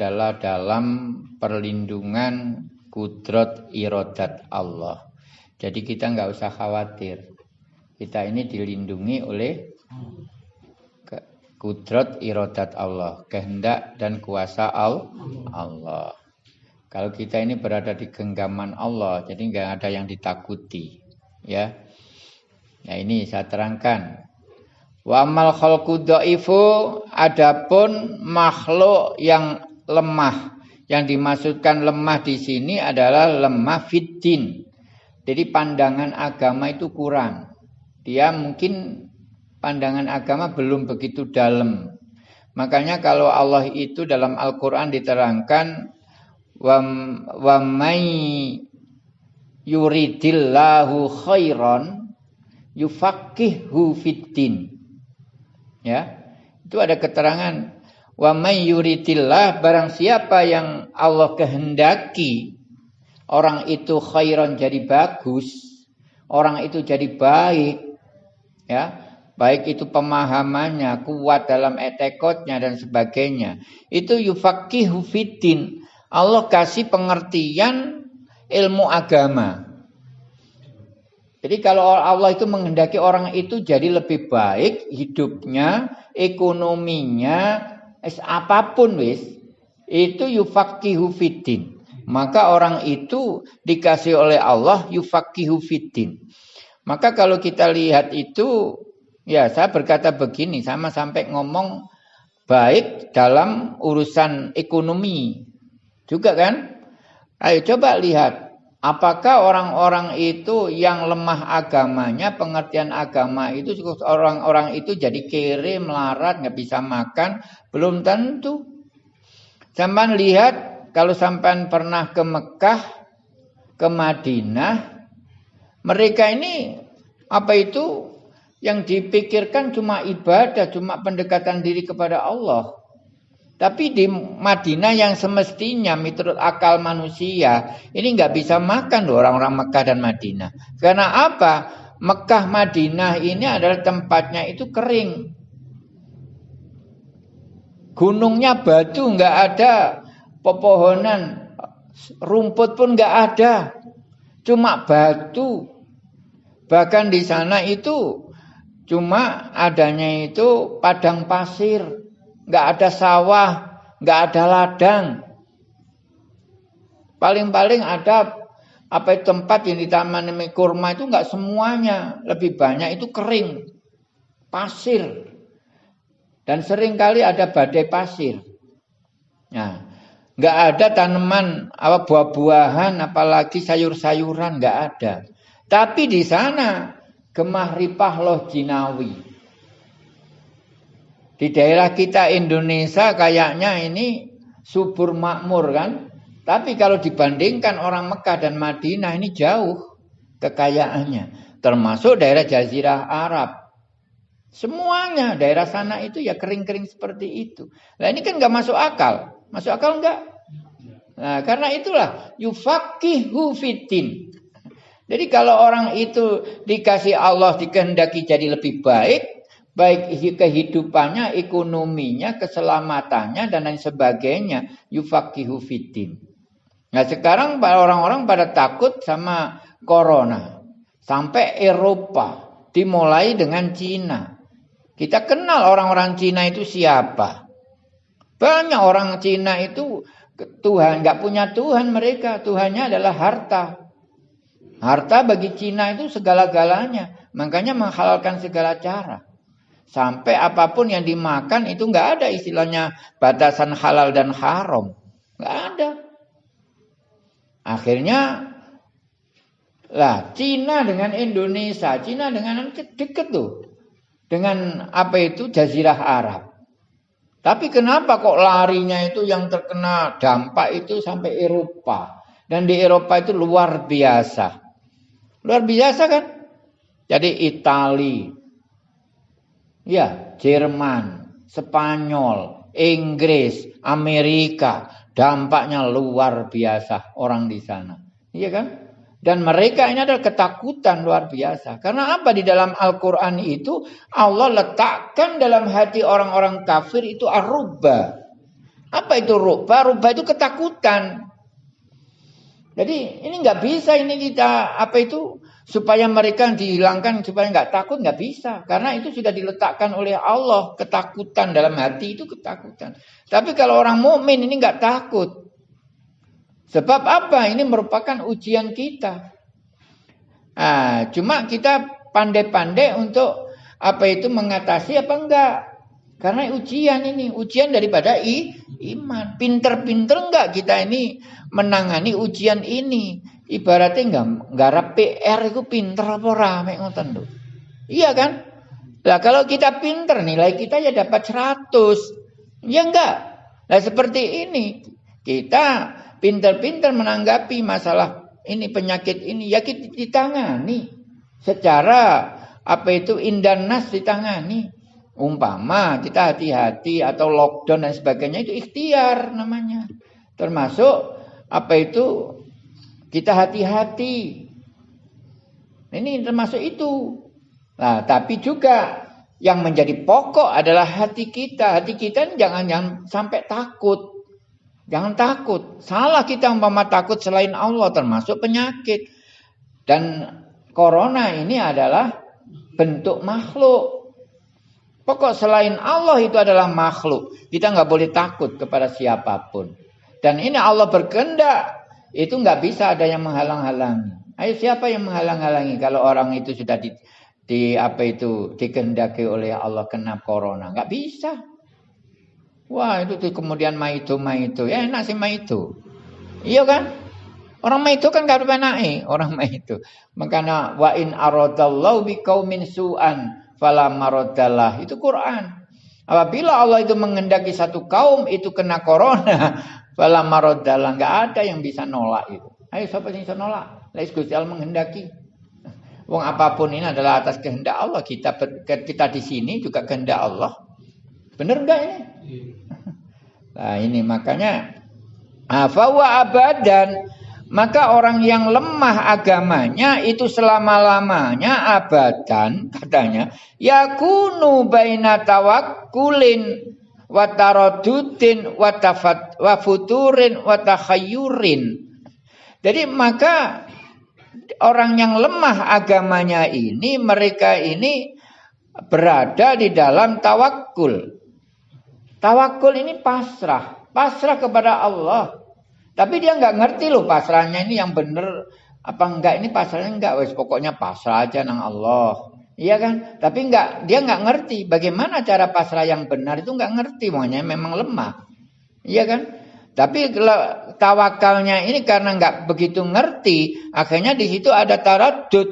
adalah dalam perlindungan kudrat irodat Allah. Jadi kita nggak usah khawatir. Kita ini dilindungi oleh kudrat irodat Allah, kehendak dan kuasa Allah. Kalau kita ini berada di genggaman Allah, jadi nggak ada yang ditakuti, ya. Nah ini saya terangkan. Wa amal khalqu dhaifu adapun makhluk yang lemah. Yang dimaksudkan lemah di sini adalah lemah fitin. Jadi pandangan agama itu kurang. Dia mungkin pandangan agama belum begitu dalam. Makanya kalau Allah itu dalam Al-Qur'an diterangkan wa wa may yuridillahu khairan yufaqihu fiddin. Ya. Itu ada keterangan Wa may barang siapa yang Allah kehendaki orang itu khairan jadi bagus, orang itu jadi baik, ya, baik itu pemahamannya, kuat dalam etekotnya dan sebagainya. Itu yufaqihu fiddin. Allah kasih pengertian ilmu agama. Jadi kalau Allah itu menghendaki orang itu jadi lebih baik hidupnya, ekonominya, es apa pun wis itu yufakihu fitin. Maka orang itu dikasih oleh Allah yufakihu fitin. Maka kalau kita lihat itu ya saya berkata begini sama sampai ngomong baik dalam urusan ekonomi juga kan? Ayo coba lihat Apakah orang-orang itu yang lemah agamanya, pengertian agama itu orang-orang itu jadi kere, melarat, nggak bisa makan? Belum tentu. Sampai lihat kalau sampai pernah ke Mekah, ke Madinah, mereka ini apa itu yang dipikirkan cuma ibadah, cuma pendekatan diri kepada Allah. Tapi di Madinah yang semestinya menurut akal manusia ini nggak bisa makan loh orang-orang Mekah dan Madinah. Karena apa? Mekah Madinah ini adalah tempatnya itu kering. Gunungnya batu nggak ada, pepohonan, rumput pun nggak ada, cuma batu. Bahkan di sana itu cuma adanya itu padang pasir nggak ada sawah, nggak ada ladang. Paling-paling ada apa tempat yang di taman kurma itu nggak semuanya, lebih banyak itu kering, pasir. Dan sering kali ada badai pasir. Nah, nggak ada tanaman apa buah-buahan, apalagi sayur-sayuran nggak ada. Tapi di sana gemah ripah loh jinawi. Di daerah kita Indonesia kayaknya ini subur makmur kan. Tapi kalau dibandingkan orang Mekah dan Madinah ini jauh kekayaannya. Termasuk daerah Jazirah Arab. Semuanya daerah sana itu ya kering-kering seperti itu. Nah ini kan nggak masuk akal. Masuk akal nggak? Nah karena itulah yufakihu fitin. Jadi kalau orang itu dikasih Allah dikehendaki jadi lebih baik, baik kehidupannya, ekonominya, keselamatannya dan lain sebagainya. Yufakihu fitin. Nah sekarang orang-orang pada takut sama corona. Sampai Eropa dimulai dengan Cina. Kita kenal orang-orang Cina itu siapa. Banyak orang Cina itu Tuhan nggak punya Tuhan mereka. Tuhannya adalah harta. Harta bagi Cina itu segala-galanya. Makanya menghalalkan segala cara. Sampai apa pun yang dimakan itu nggak ada istilahnya batasan halal dan haram. Nggak ada. Akhirnya lah Cina dengan Indonesia, Cina dengan deket tuh. Dengan apa itu Jazirah Arab. Tapi kenapa kok larinya itu yang terkena dampak itu sampai Eropa. Dan di Eropa itu luar biasa. Luar biasa kan? Jadi Italia, Ya, Jerman, Spanyol, Inggris, Amerika, dampaknya luar biasa orang di sana. Iya kan? Dan mereka ini adalah ketakutan luar biasa. Karena apa di dalam Al-Quran itu Allah letakkan dalam hati orang-orang kafir itu arubah. Apa itu ruba? Ruba itu ketakutan. Jadi ini nggak bisa ini kita apa itu supaya mereka dihilangkan supaya nggak takut nggak bisa karena itu sudah diletakkan oleh Allah ketakutan dalam hati itu ketakutan. Tapi kalau orang mukmin ini nggak takut. Sebab apa? Ini merupakan ujian kita. Nah, cuma kita pandai-pandai untuk apa itu mengatasi apa enggak? Karena ujian ini, ujian daripada i, iman. Pinter-pinter enggak kita ini menangani ujian ini? Ibaratnya enggak enggak PR itu pinter apa rame ngoten lho. Iya kan? Lah kalau kita pinter nilai kita ya dapat 100. Ya enggak? Nah seperti ini. Kita pinter-pinter menanggapi masalah ini penyakit ini ya kita ditangani secara apa itu indah nas ditangani Umpama kita hati-hati atau lockdown dan sebagainya itu ikhtiar namanya. Termasuk apa itu kita hati-hati. Ini termasuk itu. Nah, tapi juga yang menjadi pokok adalah hati kita. Hati kita jangan jangan sampai takut. Jangan takut. Salah kita umpama takut selain Allah termasuk penyakit. Dan corona ini adalah bentuk makhluk. Pokok selain Allah itu adalah makhluk. Kita nggak boleh takut kepada siapa pun. Dan ini Allah berkehendak. Itu nggak bisa ada yang menghalang-halangi. Ayo siapa yang menghalang-halangi kalau orang itu sudah di, di apa itu dikehendaki oleh Allah kena corona? Nggak bisa. Wah itu kemudian maitu maitu. Ya enak sih maitu. Iya kan? Orang maitu kan gak ada orang maitu. Makanya wa in aradallahu biqaumin su'an fala maroddalah. Itu Quran. Apabila Allah itu mengendaki satu kaum itu kena corona, fala maroddalah. Enggak ada yang bisa nolak itu. Ayo siapa yang bisa nolak? Lais Gusti Allah menghendaki. Wong apa pun ini adalah atas kehendak Allah. Kita kita di sini juga kehendak Allah. Benar enggak ini? Nah ini makanya afawa abadan maka orang yang lemah agamanya itu selama-lamanya abadan katanya yakunu baina tawakkulin wa taradudin wa tafat wa futurin wa takhayyurin. Jadi maka orang yang lemah agamanya ini mereka ini berada di dalam tawakul. Tawakul ini pasrah, pasrah kepada Allah. Tapi dia nggak ngerti loh pasrahnya ini yang bener apa enggak ini pasrahnya enggak wes pokoknya pasrah aja nang Allah. Iya kan? Tapi enggak dia nggak ngerti bagaimana cara pasrah yang benar itu nggak ngerti makanya memang lemah. Iya kan? Tapi tawakalnya ini karena nggak begitu ngerti, akhirnya di situ ada taradud.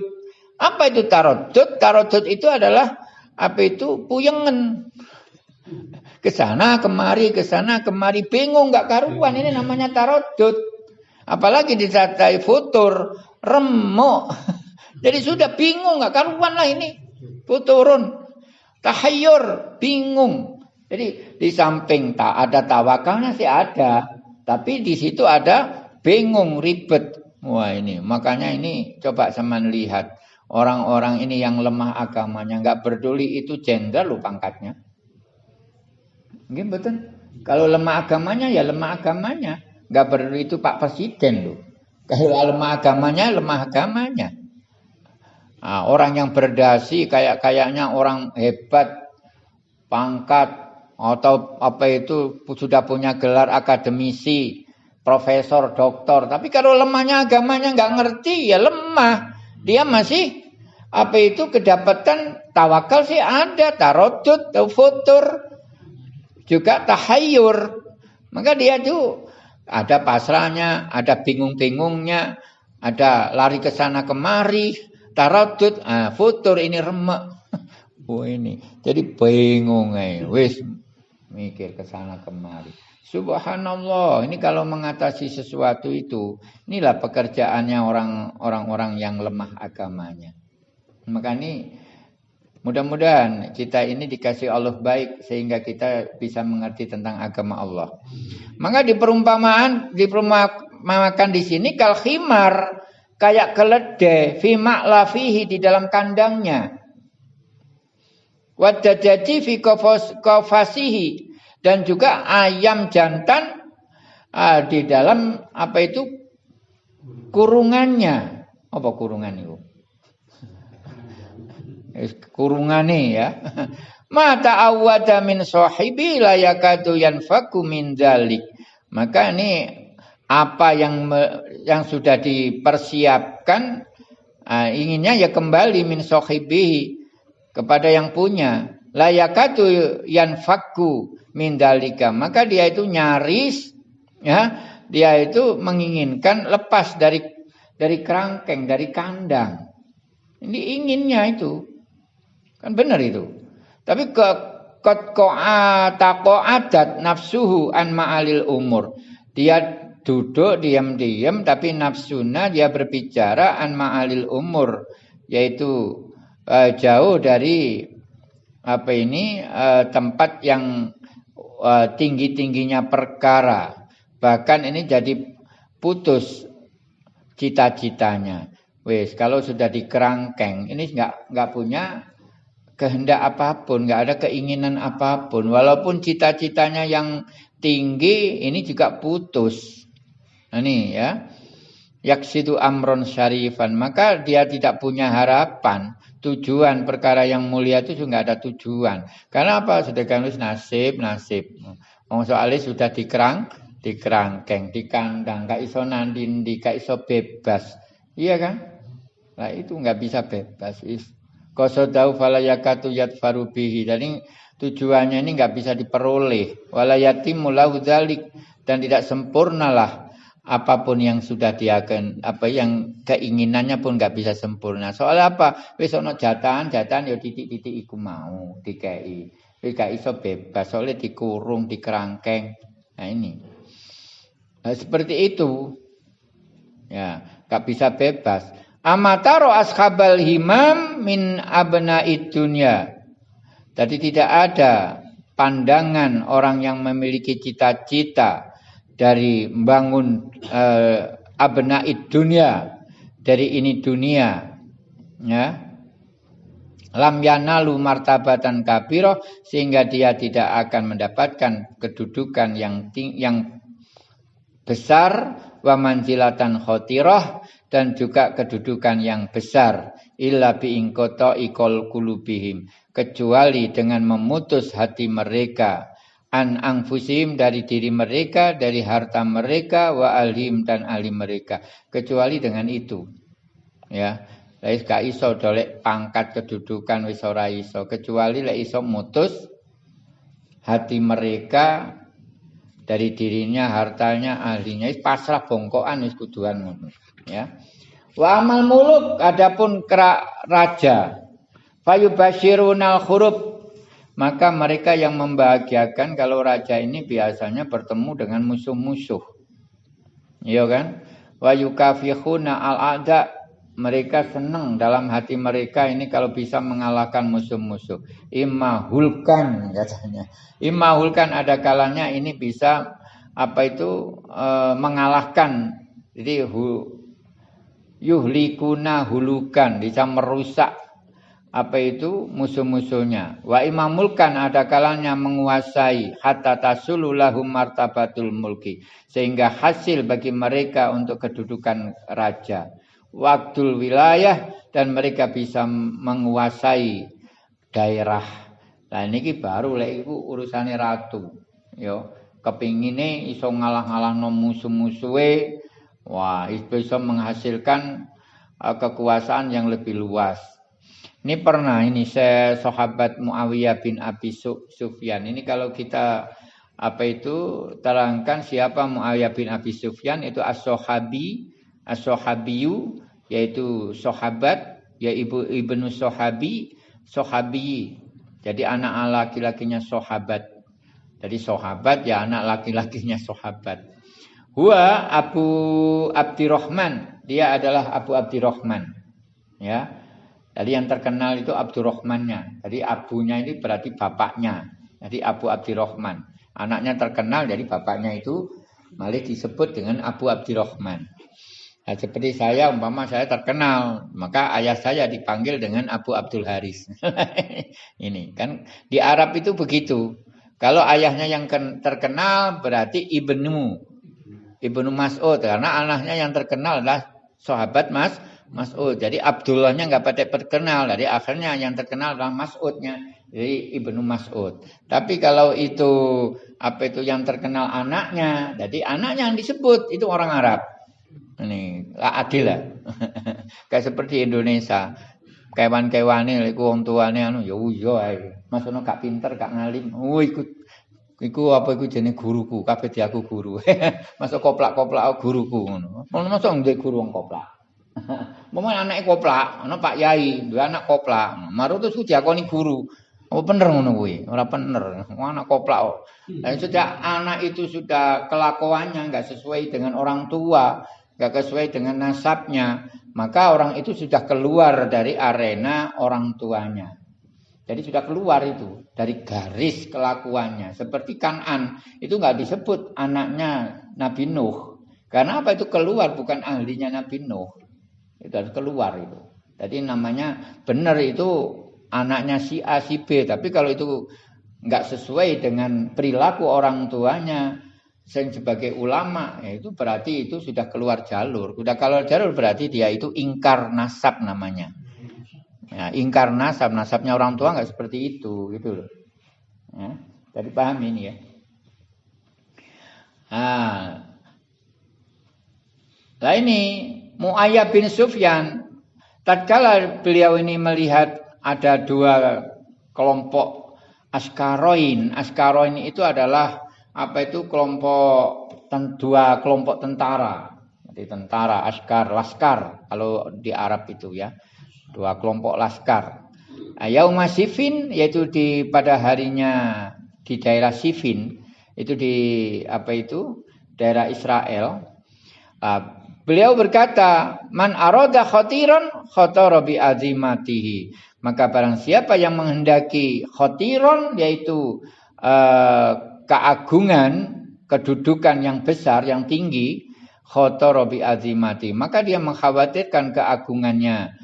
Apa itu taradud? Taradud itu adalah apa itu puyengen ke sana kemari, ke sana kemari, bingung nggak karuan. Ini namanya tarodut. Apalagi disertai futur, remuk. Jadi sudah bingung nggak karuan lah ini. Futurun, tahayur, bingung. Jadi di samping tak ada tawakalnya sih ada, tapi di situ ada bingung, ribet. Wah ini, makanya ini coba sama lihat orang-orang ini yang lemah agamanya, nggak peduli itu jenderal lu pangkatnya. Mungkin betul. Kalau lemah agamanya ya lemah agamanya. Gak perlu itu Pak Presiden loh. Kalau lemah agamanya, lemah agamanya. Nah, orang yang berdasi kayak kayaknya orang hebat, pangkat atau apa itu sudah punya gelar akademisi, profesor, doktor. Tapi kalau lemahnya agamanya nggak ngerti ya lemah. Dia masih apa itu kedapatan tawakal sih ada, tarotut, futur, juga tahayur. Maka dia itu ada pasrahnya, ada bingung-bingungnya, ada lari ke sana kemari, taradud, ah, futur ini remek. Oh ini, jadi bingung eh, wis mikir ke sana kemari. Subhanallah, ini kalau mengatasi sesuatu itu, inilah pekerjaannya orang-orang orang yang lemah agamanya. Maka ini Mudah-mudahan kita ini dikasih Allah baik sehingga kita bisa mengerti tentang agama Allah. Maka di perumpamaan diperumpamakan di sini kal khimar kayak keledai fi lafihi di dalam kandangnya. Wadajaji fi kofasihi dan juga ayam jantan uh, di dalam apa itu kurungannya. Apa kurungan itu? Kurungane ya. Mata awada min sahibi la yakadu yanfaku min dalik. Maka ini apa yang yang sudah dipersiapkan uh, inginnya ya kembali min sahibi kepada yang punya. La yakadu yanfaku min dalika. Maka dia itu nyaris ya, dia itu menginginkan lepas dari dari kerangkeng, dari kandang. Ini inginnya itu. Kan benar itu. Tapi ke kot adat nafsuhu an ma'alil umur. Dia duduk diam-diam tapi nafsuna dia berbicara an ma'alil umur yaitu uh, jauh dari apa ini uh, tempat yang uh, tinggi-tingginya perkara. Bahkan ini jadi putus cita-citanya. Wes, kalau sudah dikerangkeng, ini nggak nggak punya kehendak apa pun, nggak ada keinginan apa pun. Walaupun cita-citanya yang tinggi, ini juga putus. Nah, ini ya. Yaksidu amron syarifan. Maka dia tidak punya harapan. Tujuan perkara yang mulia itu juga ada tujuan. Karena apa? Sudah kanulis nasib, nasib. Mau soalnya sudah dikerang, dikerangkeng, dikandang. Gak iso nandindi, gak iso bebas. Iya kan? Nah itu nggak bisa bebas. Qasadahu falayakatu bihi. Jadi tujuannya ini nggak bisa diperoleh. Walayatimul lahu dzalik dan tidak sempurnalah apa pun yang sudah dia akan apa yang keinginannya pun nggak bisa sempurna. Soal apa? Wis ono jatahan, jatahan ya titik-titik iku mau dikei. Wis gak iso bebas, soalnya dikurung, dikerangkeng. Nah ini. Nah, seperti itu. Ya, nggak bisa bebas. Amataro ashabal himam min abna dunya. Jadi tidak ada pandangan orang yang memiliki cita-cita dari membangun eh, abna dunya dari ini dunia ya. Lam yanalu martabatan kabiro sehingga dia tidak akan mendapatkan kedudukan yang ting yang besar wa manzilatan khotirah dan juga kedudukan yang besar illa biingkoto ikol kulubihim kecuali dengan memutus hati mereka an angfusim dari diri mereka dari harta mereka wa alim dan alim mereka. Kecuali dengan itu. Ya. Lais gak iso dolek pangkat kedudukan wis ora iso. Kecuali lek iso mutus hati mereka dari dirinya hartanya ahlinya. Pasrah bongkoan wis kuduan ngono. Ya. Wa amal muluk adapun raja. Fayubashirunal huruf maka mereka yang membahagiakan kalau raja ini biasanya bertemu dengan musuh-musuh iya kan wa yukafihuna al ada mereka senang dalam hati mereka ini kalau bisa mengalahkan musuh-musuh. Imahulkan katanya. Imahulkan ada kalanya ini bisa apa itu e, mengalahkan. Jadi hu, yuhlikuna hulukan bisa merusak apa itu musuh-musuhnya. Wa imamulkan ada kalanya menguasai hatta tasululahum martabatul mulki sehingga hasil bagi mereka untuk kedudukan raja. Waktul wilayah dan mereka bisa menguasai daerah. Nah ini baru lek iku urusane ratu. Yo, kepingine iso ngalah-ngalahno musuh-musuhe Wah, itu menghasilkan uh, kekuasaan yang lebih luas. Ini pernah ini saya sahabat Muawiyah bin Abi Sufyan. Ini kalau kita apa itu terangkan siapa Muawiyah bin Abi Sufyan itu as-sahabi, as-sahabiyu yaitu sahabat ya ibu ibnu sahabi, sahabi. Jadi anak laki-lakinya sahabat. Jadi sahabat ya anak laki-lakinya sahabat. Huwa Abu Abdirrahman. Dia adalah Abu Abdirrahman. Ya. Jadi yang terkenal itu Abdurrahmannya. Jadi abunya ini berarti bapaknya. Jadi Abu Abdirrahman. Anaknya terkenal jadi bapaknya itu malah disebut dengan Abu Abdirrahman. Nah, seperti saya umpama saya terkenal, maka ayah saya dipanggil dengan Abu Abdul Haris. ini kan di Arab itu begitu. Kalau ayahnya yang terkenal berarti ibnu. Ibnu Mas'ud karena anaknya yang terkenal adalah sahabat Mas Mas'ud. Jadi Abdullahnya nggak pada terkenal. Jadi akhirnya yang terkenal adalah Mas'udnya. Jadi Ibnu Mas'ud. Tapi kalau itu apa itu yang terkenal anaknya, jadi anaknya yang disebut itu orang Arab. Ini adil lah. Kayak seperti Indonesia. Kewan-kewane iku wong tuane anu ya iya ae. Masono gak pinter, gak ngalim. Oh iku iku apa iku jenenge guruku, kabeh di aku guru. Masuk koplak-koplak guruku ngono. Ono masuk ndek guru wong koplak. Momen anake koplak, ana Pak Yai, duwe anak koplak. Maru terus diakoni guru. Apa bener ngono kuwi? Ora bener. Anak koplak kok. Nah, sudah anak itu sudah kelakuannya enggak sesuai dengan orang tua, enggak sesuai dengan nasabnya, maka orang itu sudah keluar dari arena orang tuanya. Jadi sudah keluar itu dari garis kelakuannya. Seperti Kanan itu nggak disebut anaknya Nabi Nuh. Karena apa itu keluar bukan ahlinya Nabi Nuh. Itu harus keluar itu. Jadi namanya benar itu anaknya si A si B. Tapi kalau itu nggak sesuai dengan perilaku orang tuanya, Sing sebagai ulama ya itu berarti itu sudah keluar jalur. Sudah keluar jalur berarti dia itu ingkar nasab namanya. Ya, ingkar nasab, nasabnya orang tua nggak seperti itu gitu loh. Ya, jadi paham ini ya. Nah, nah ini Muayyab bin Sufyan tatkala beliau ini melihat ada dua kelompok askaroin. Askaroin itu adalah apa itu kelompok dua kelompok tentara. Jadi tentara, askar, laskar kalau di Arab itu ya. Dua kelompok laskar. Nah, Yauma Sifin yaitu di pada harinya di daerah Sifin itu di apa itu daerah Israel. Nah, beliau berkata, "Man aroda khotiron khotara bi azimatihi." Maka barang siapa yang menghendaki khotiron yaitu uh, keagungan, kedudukan yang besar, yang tinggi, khotorobi azimati. Maka dia mengkhawatirkan keagungannya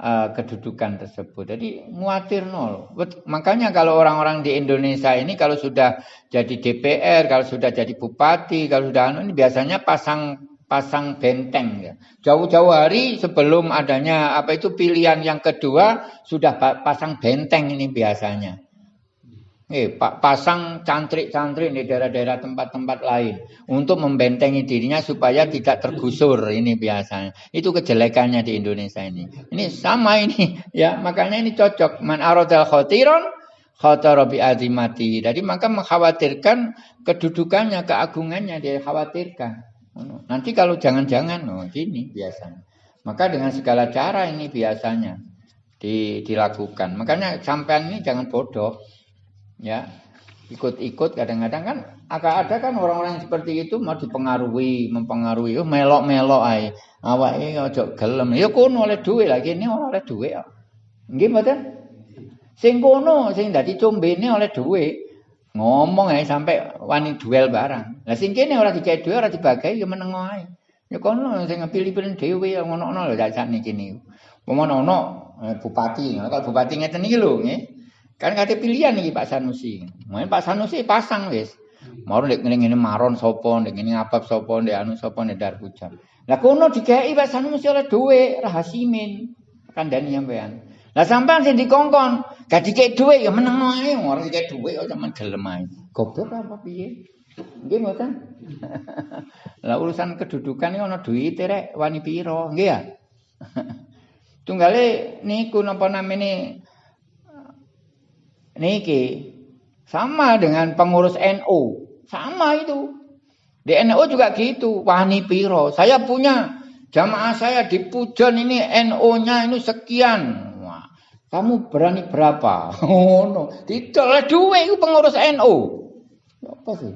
uh, kedudukan tersebut. Jadi muatir nol. Makanya kalau orang-orang di Indonesia ini kalau sudah jadi DPR, kalau sudah jadi bupati, kalau sudah anu ini biasanya pasang pasang benteng ya. Jauh-jauh hari sebelum adanya apa itu pilihan yang kedua sudah pasang benteng ini biasanya. Eh, pasang cantrik-cantrik di daerah-daerah tempat-tempat lain untuk membentengi dirinya supaya tidak tergusur ini biasanya. Itu kejelekannya di Indonesia ini. Ini sama ini ya, makanya ini cocok. Man aradal khatiron khatara bi azimati. Jadi maka mengkhawatirkan kedudukannya, keagungannya dia khawatirkan. Nanti kalau jangan-jangan oh gini biasanya. Maka dengan segala cara ini biasanya di, dilakukan. Makanya sampean ini jangan bodoh ya. Ikut-ikut kadang-kadang kan agak ada kan orang-orang seperti itu mau dipengaruhi mempengaruhi. Oh melok-melok ae. Awake ojo gelem. Ya kono oleh duit lagi ini oleh duit nggih mboten? Sing kono sing dadi oleh duit ngomong ae sampai wani duel barang lah sing kene ora dicek duit ora dibagi ya meneng ae ya kono sing pilih-pilih dhewe ngono-ngono lho sak niki niku Pemono ono eh, bupati, kalau bupati ngeten iki lho nggih. Kan ada pilihan nih Pak Sanusi. Main Pak Sanusi pasang wis. Mau nek ngene ngene maron sapa, nek ngene ngapap sapa, nek anu sapa nek dar pujan. Lah kono dikeki Pak Sanusi oleh dhuwit rahasimin. Kandhani sampean. Lah sampean sing dikongkon, gak dikeki dhuwit ya meneng ae, ora dikeki dhuwit kok sampean gelem ae. Goblok apa piye? Nggih mboten. Lah urusan kedudukan iki ana duwite rek wani pira, nggih ya? Tunggale niku napa namene niki sama dengan pengurus NU, sama itu. Di NU juga gitu, wani piro. Saya punya jamaah saya di Pujon ini NU-nya ini sekian. Kamu berani berapa? Oh no, tidak duit itu pengurus NU. Apa sih?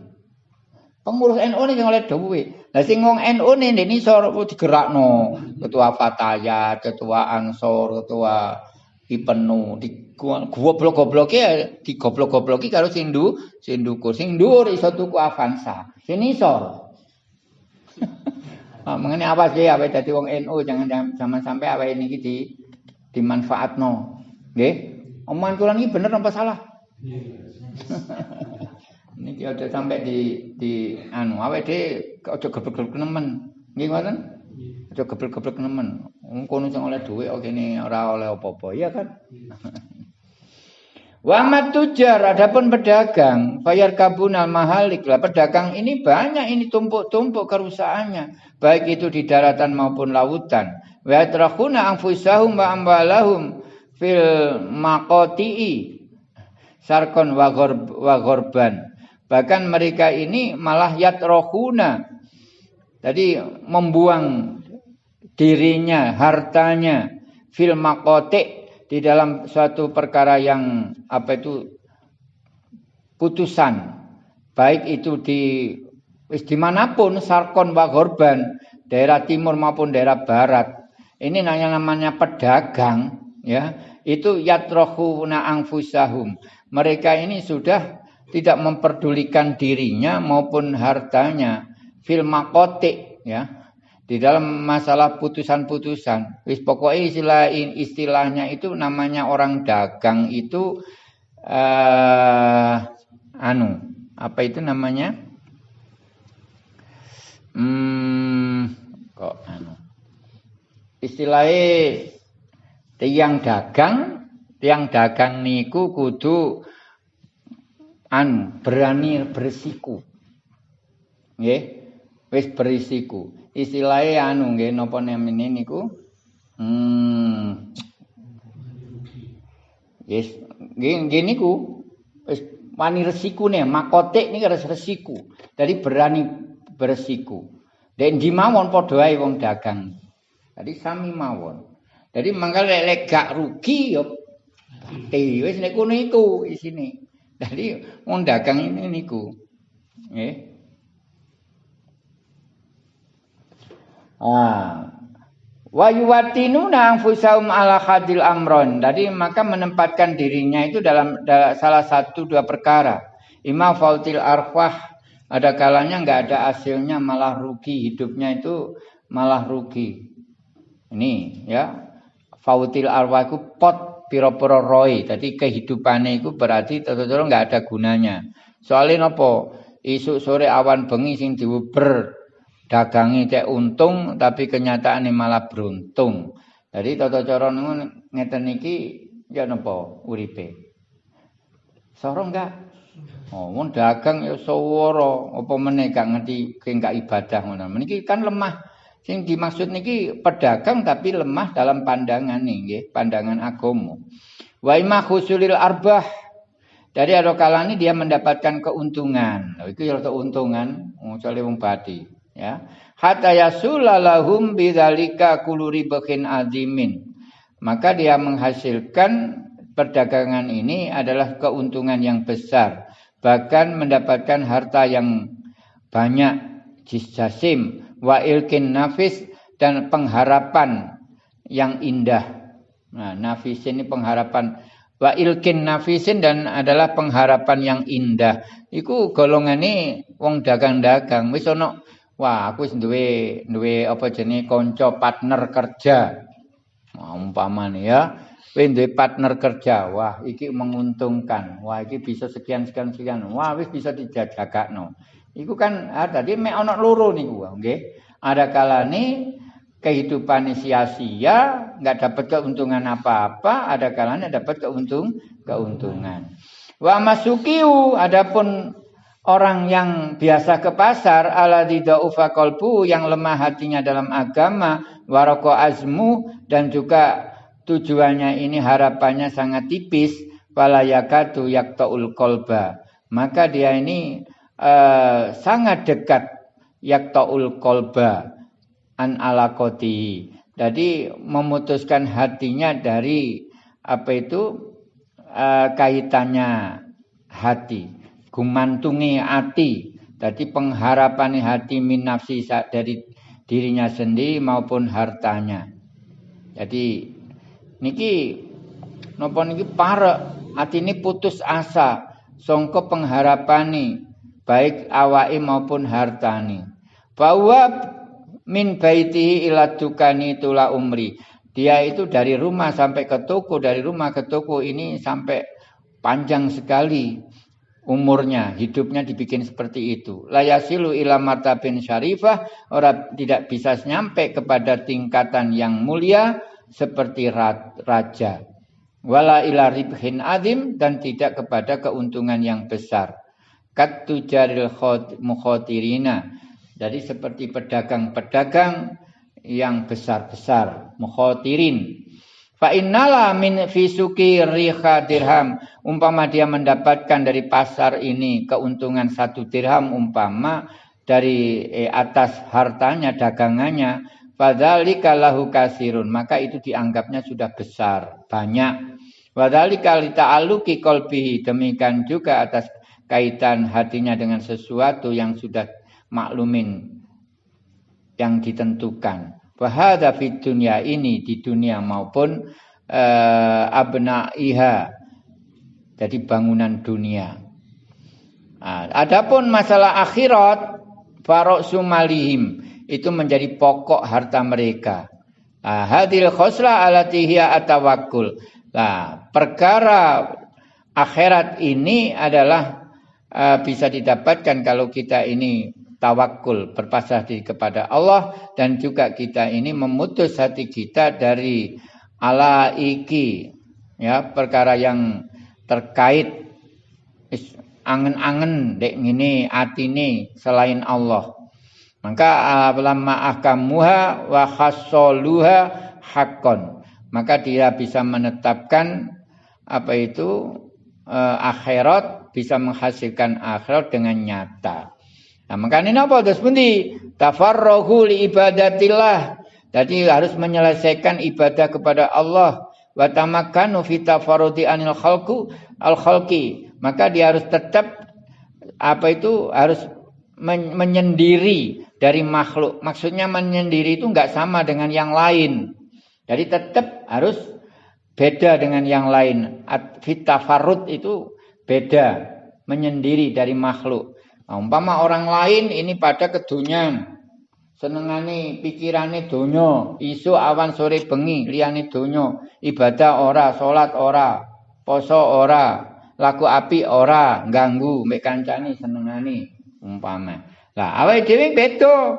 Pengurus NU ini yang oleh duit. Nah sing wong NU ini ini sor digerakno. Ketua Fatayat, ketua Ansor, ketua Ipenu di goblok-gobloke digoblok-gobloki karo sing ndu, sing ndukur. Sing dhuwur iso tuku Avanza. Sing isor. ah, mengenai apa sih apa dadi wong NU jangan jangan sampai apa ini di dimanfaatno. Nggih. Omongan kula niki bener apa salah? Niki aja sampai di di anu awake dhewe aja geblek-geblek nemen. Nggih ngoten? Aja geblek-geblek nemen. Wong kono sing oleh dhuwit kok kene ora oleh apa-apa, iya kan? Wa tujar adapun pedagang bayar kabunal mahalik lah pedagang ini banyak ini tumpuk-tumpuk kerusakannya baik itu di daratan maupun lautan wa yatrakhuna anfusahum wa ambalahum fil maqati'i sarkon wa ghorban. Bahkan mereka ini malah yatrohuna. Jadi membuang dirinya hartanya fil maqati' di dalam suatu perkara yang apa itu putusan. Baik itu di di mana pun sarkon wa korban daerah timur maupun daerah barat. Ini nanya namanya pedagang ya itu yatrohuna angfusahum mereka ini sudah tidak memperdulikan dirinya maupun hartanya fil makotik ya di dalam masalah putusan-putusan. Wis pokoknya istilah istilahnya itu namanya orang dagang itu uh, anu apa itu namanya? Hmm, kok anu. Istilahnya tiang dagang, tiang dagang niku kudu anu berani bersiku. Nggih. Wis berisiku. Istilahnya anu nggih napa namine niku? Hmm. Yes nggih niku. Wis wani resikune makotik niki resiku. Dari berani beresiku dan di mawon wong dagang. Jadi sami mawon jadi mangkal lek gak rugi yo wis niku niku isine jadi wong dagang ini niku nggih Ah. Wa yuwatinuna anfusahum ala hadil amron. Jadi maka menempatkan dirinya itu dalam, salah satu dua perkara. Ima fautil arwah. Ada kalanya nggak ada hasilnya malah rugi hidupnya itu malah rugi. Ini ya. Fautil arwah itu pot piro-piro roy. Jadi kehidupannya itu berarti tentu-tentu nggak ada gunanya. Soalnya nopo isuk sore awan bengi sing diuber dagangi cek untung tapi kenyataannya malah beruntung. Jadi tata cara ngeten iki ya napa uripe. Soro enggak? Oh, dagang ya sawara, apa meneh gak ngerti gak ibadah ngono. Meniki kan lemah. Sing dimaksud niki pedagang tapi lemah dalam pandangan nggih, pandangan agama. Wa imma khusulil arbah. Dari ada dia mendapatkan keuntungan. Itu ya keuntungan, misalnya wong ya hatta yasulalahum kuluri bakin azimin maka dia menghasilkan perdagangan ini adalah keuntungan yang besar bahkan mendapatkan harta yang banyak jisasim wa ilkin nafis dan pengharapan yang indah nah nafis ini pengharapan wa ilkin nafisin dan adalah pengharapan yang indah iku golongan ini wong dagang-dagang wis Wah, aku wis duwe duwe apa jenenge kanca partner kerja. Nah, umpamane ya, kowe duwe partner kerja. Wah, iki menguntungkan. Wah, iki bisa sekian sekian sekian. Wah, wis bisa dijagakno. Iku kan ah, mek ana loro niku, nggih. Ada kalane kehidupan sia-sia, nggak dapat keuntungan apa-apa, ada kalanya dapat keuntung keuntungan. Wa masukiu adapun Orang yang biasa ke pasar ala didaufa qalbu yang lemah hatinya dalam agama waroko azmu dan juga tujuannya ini harapannya sangat tipis wala yakatu yaktaul kolba maka dia ini uh, sangat dekat yaktaul kolba an alakoti jadi memutuskan hatinya dari apa itu uh, kaitannya hati. Gumantungi hati. Jadi pengharapan hati min nafsi dari dirinya sendiri maupun hartanya. Jadi niki nopo niki para hati ini putus asa. Songko pengharapani baik awai maupun hartani. Bahwa min baitihi ila dukani tula umri. Dia itu dari rumah sampai ke toko, dari rumah ke toko ini sampai panjang sekali umurnya, hidupnya dibikin seperti itu. Layasilu ila martabin syarifah, orang tidak bisa nyampe kepada tingkatan yang mulia seperti raja. Wala ila ribhin adim dan tidak kepada keuntungan yang besar. Katu jaril mukhotirina. Jadi seperti pedagang-pedagang yang besar-besar, mukhotirin. Fa innala min fisuki riha dirham. Umpama dia mendapatkan dari pasar ini keuntungan satu dirham umpama dari eh, atas hartanya, dagangannya. Fadzalika lahu kasirun. Maka itu dianggapnya sudah besar, banyak. Wadzalika lita'aluki kolbihi. Demikian juga atas kaitan hatinya dengan sesuatu yang sudah maklumin yang ditentukan. Wahada fit dunia ini di dunia maupun uh, abnaiha. Jadi bangunan dunia. Nah, adapun masalah akhirat farok sumalihim itu menjadi pokok harta mereka. Nah, hadil khosla alatihya atawakul. Nah, perkara akhirat ini adalah uh, bisa didapatkan kalau kita ini tawakul berpasrah diri kepada Allah dan juga kita ini memutus hati kita dari ala iki ya perkara yang terkait angen-angen dek ini atine selain Allah. Maka lama ahkamuha wa khassoluha hakon maka dia bisa menetapkan apa itu eh, akhirat bisa menghasilkan akhirat dengan nyata Nah, makanya apa terus pundi? Tafarruhu li ibadatillah. Jadi harus menyelesaikan ibadah kepada Allah wa tamakkanu fi anil khalqu al khalqi. Maka dia harus tetap apa itu harus men menyendiri dari makhluk. Maksudnya menyendiri itu enggak sama dengan yang lain. Jadi tetap harus beda dengan yang lain. Fitafarud itu beda, menyendiri dari makhluk. Nah, umpama orang lain ini pada kedunyan. Senengane pikirane donya, isu awan sore bengi liyane donya, ibadah ora, salat ora, poso ora, laku api ora, ganggu mek kancane senengane umpama. Lah awake dhewe beda.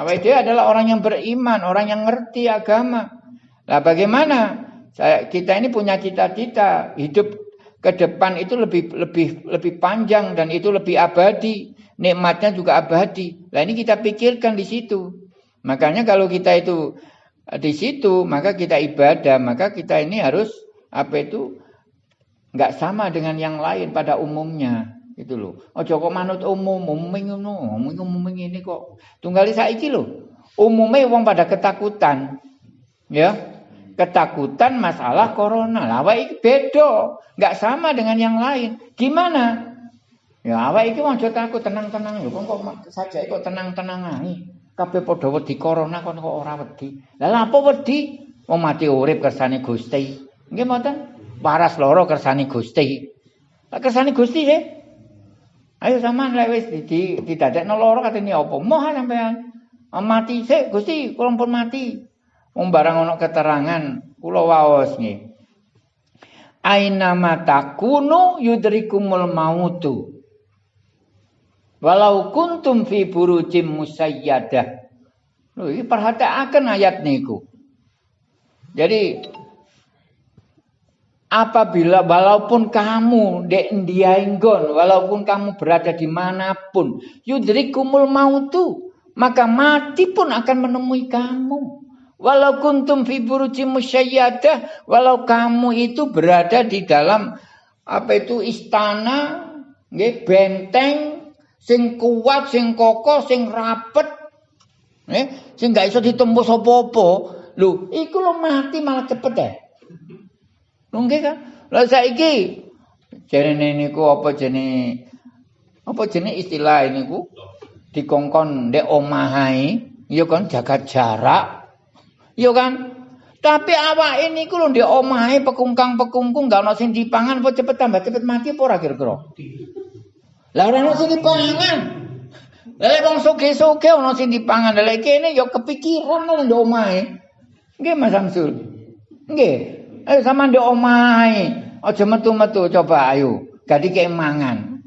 Awake dhewe adalah orang yang beriman, orang yang ngerti agama. Lah bagaimana? Saya kita ini punya cita-cita hidup ke depan itu lebih lebih lebih panjang dan itu lebih abadi. Nikmatnya juga abadi. Nah ini kita pikirkan di situ. Makanya kalau kita itu eh, di situ, maka kita ibadah, maka kita ini harus apa itu nggak sama dengan yang lain pada umumnya itu loh. Oh kok manut umum, umum ngono, umum ini kok. Tunggal saiki loh. Umumnya uang pada ketakutan. Ya, ketakutan masalah corona. Lah awak iki beda, enggak sama dengan yang lain. Gimana? Ya awak iki mau takut tenang-tenang lho kok saja kok tenang-tenang ae. Kabeh padha wedi corona kok kok ora wedi. Lah apa wedi? Wong mati urip kersane Gusti. Nggih mboten? Waras loro kersane Gusti. Lah kersane Gusti sih. Ayo sampean lek wis didadekno loro katene apa? Moh sampean. Mati sih Gusti, kula pun mati. Wong barang ana keterangan kula waos nggih. Aina matakunu yudrikumul mautu. Walau kuntum fi burujim musayyadah. Lho iki perhatiaken ayat niku. Jadi apabila walaupun kamu dek walaupun kamu berada di mana pun, yudrikumul mautu, maka mati pun akan menemui kamu. Walau kuntum fi buruji musyayyadah, walau kamu itu berada di dalam apa itu istana, nggih benteng sing kuat, sing kokoh, sing rapet. Nggih, sing gak iso ditembus apa-apa. Lho, iku lo mati malah cepet ya. Lho nggih kan? Lah saiki jarene niku apa jenenge apa jenenge istilah niku dikongkon ndek omahe, ya kan jaga jarak. Iya kan? Tapi awak ini ku lho ndek omahe pekungkang-pekungkung gak ono sing dipangan apa cepet tambah cepet mati apa ora kira-kira? Lah ora ono sing dipangan. Lah wong soge-soge ono sing dipangan. Lah kene ya kepikiran lho ndek omahe. Nggih Mas Samsul. Nggih. Ayo sama ndek omahe. Aja metu-metu coba ayo. Gadi kek mangan.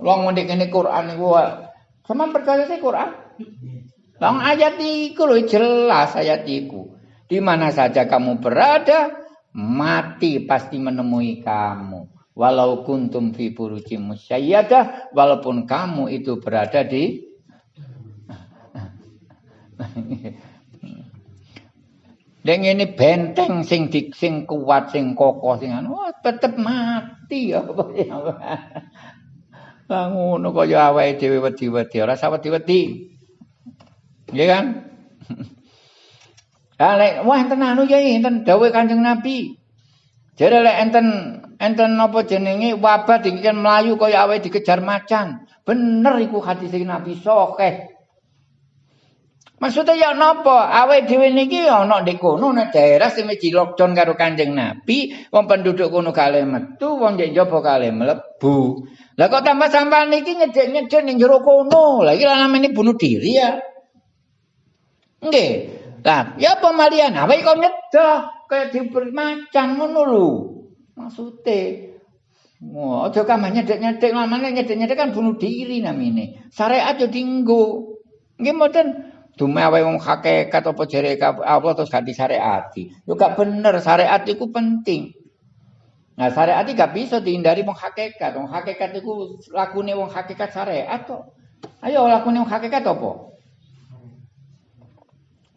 Wong ngendek kene Quran niku Sama percaya sih Quran? Long ayat iku lho jelas ayat iku. Di mana saja kamu berada, mati pasti menemui kamu. Walau kuntum fi buruji musyayyadah, walaupun kamu itu berada di Deng ini benteng sing dik sing kuat sing kokoh sing anu tetep mati apa ya. Lah ngono kaya awake dhewe wedi-wedi ora usah Nggih kan? Lek wah enten anu ya enten dawuh Kanjeng Nabi. Jare lek enten enten apa jenenge wabah dikene mlayu kaya awake dikejar macan. Bener iku hadis Nabi sokeh. Maksudnya ya napa? Awake dhewe niki ana ndek kono nek daerah sing wis lockdown karo Kanjeng Nabi, wong penduduk kono kalih metu, wong ndek njaba kalih mlebu. Lah kok tambah sampean niki nyedek-nyedek ning jero kono. Lah iki namanya bunuh diri ya. Nggih. Lah, ya pemalian, awake kok nyedah kaya diberi macan ngono lho. Maksude Wah, aja kamane nyedek-nyedek, lamane nyedek-nyedek kan bunuh diri namine. Syariat yo dinggo. Nggih mboten Dumawe wong hakikat apa jere apa terus gak disyariati. Yo gak bener syariat itu penting. Nah syariat itu gak bisa dihindari wong hakikat. Wong hakikat itu lakune wong hakikat syariat kok. Ayo lakune wong hakikat apa?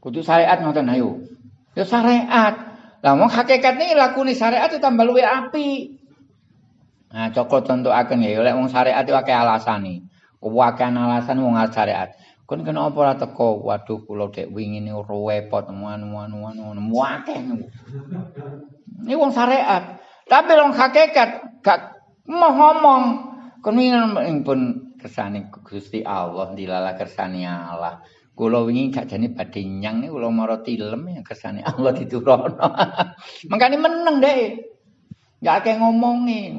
Kudu syariat ngoten ayo. Yo syariat. Lah wong ini lakune syariat tambah luwe api. Nah, cokot contoh akan ya, oleh wong syariat alasan nih. Wakan alasan wong syariat. Kon kenapa ora teko? Waduh kula dek wingi niku repot anu-anu-anu muakeh niku. Ini wong syariat. Tapi wong hakikat gak mau ngomong. Kon wingi pun kersane Gusti Allah dilala kersane Allah. Kula wingi jane badhe nyang niku kula mara tilem ya kersane Allah diturono. Mangkane meneng dek. Gak akeh ngomongi.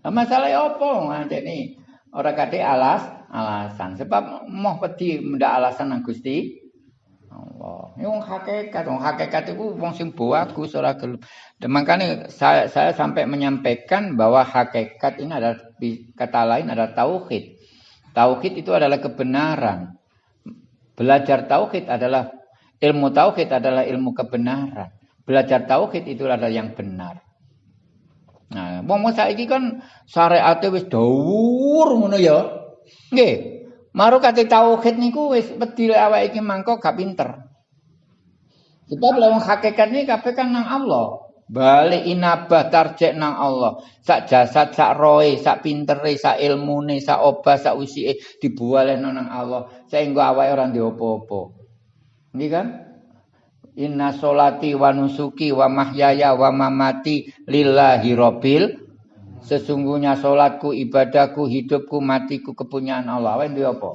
Nah, masalah apa? Ngene ora kate alas alasan. Sebab mau wedi mendak alasan nang Gusti Allah. Ini wong hakikat, wong hakikat itu wong sing bagus ora gelem. Makanya saya, saya sampai menyampaikan bahwa hakikat ini adalah kata lain adalah tauhid. Tauhid itu adalah kebenaran. Belajar tauhid adalah ilmu tauhid adalah ilmu kebenaran. Belajar tauhid itu adalah yang benar. Nah, wong saiki kan syariat wis dawur ngono ya. Nggih. Maru kate tauhid niku wis wedi awake iki mangko gak pinter. Sebab lewat hakikat ini kabeh kan nang Allah. Balik inabah tarjek nang Allah. Sak jasad, sak roe, sak pintere, sak ilmune, sak obah, sak usike dibuale nang Allah. Sehingga awake ora ndek apa-apa. Nggih kan? Inna solati wa nusuki wa mahyaya wa mamati lillahi rabbil Sesungguhnya sholatku, ibadahku, hidupku, matiku, kepunyaan Allah. Wae duwe apa?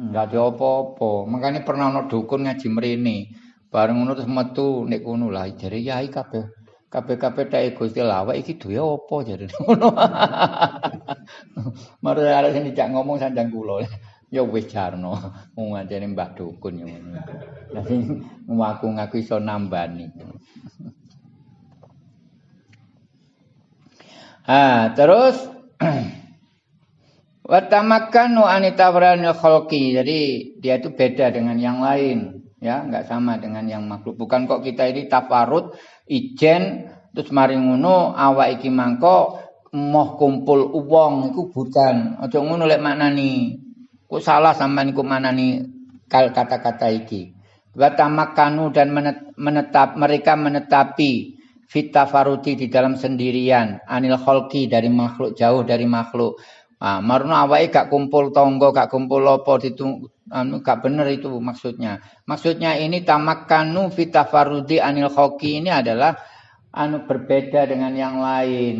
Enggak ada apa-apa. Makanya pernah ana dukun ngaji mrene. Bareng ngono terus metu nek ngono lah jare yai kabeh. Kabeh-kabeh tak Gusti lawak iki duwe apa jare ngono. Mare arek sing dijak ngomong sanjang kula. Ya wis jarno. Wong ngancene Mbah dukun ya ngono. Lah sing ngaku-ngaku iso nambani. Ha, terus watamakkanu anitawranil khalqi. Jadi dia itu beda dengan yang lain, ya, enggak sama dengan yang makhluk. Bukan kok kita ini tafarut ijen terus mari ngono awak iki mangko moh kumpul uang iku bukan. Aja ngono lek maknani. Ku salah sampean iku manani kata-kata iki. Watamakkanu dan menetap mereka menetapi fitafaruti di dalam sendirian anil kholki dari makhluk jauh dari makhluk ah maruna awake gak kumpul tonggo gak kumpul lopo ditung anu gak bener itu maksudnya maksudnya ini tamakkanu fitafarudi anil kholki ini adalah anu berbeda dengan yang lain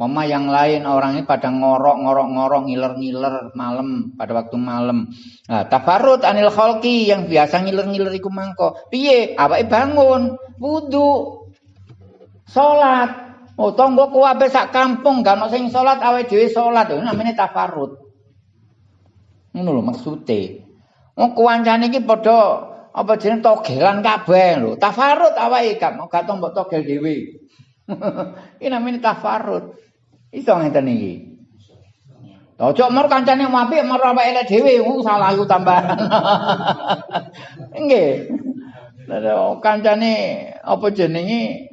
Mama yang lain orang ini pada ngorok ngorok ngorok ngiler ngiler malam pada waktu malam. Nah, tafarut anil kholki yang biasa ngiler ngiler iku mangko. Piye? Apa bangun, wudhu, Salat. Oh, tonggo kuwabe sak kampung gak ono sing salat awake dhewe salat. Itu namanya tafarut. Ngono lho maksude. Wong kuwancane iki padha apa jeneng togelan kabeh lho. Tafarut awake gak mau gak tombok togel dhewe. Iki namanya tafarut. Iso ngeten iki. Ojo mer kancane apik mer apa elek dhewe, uh, salah iku tambahan. Nggih. kancane apa jenenge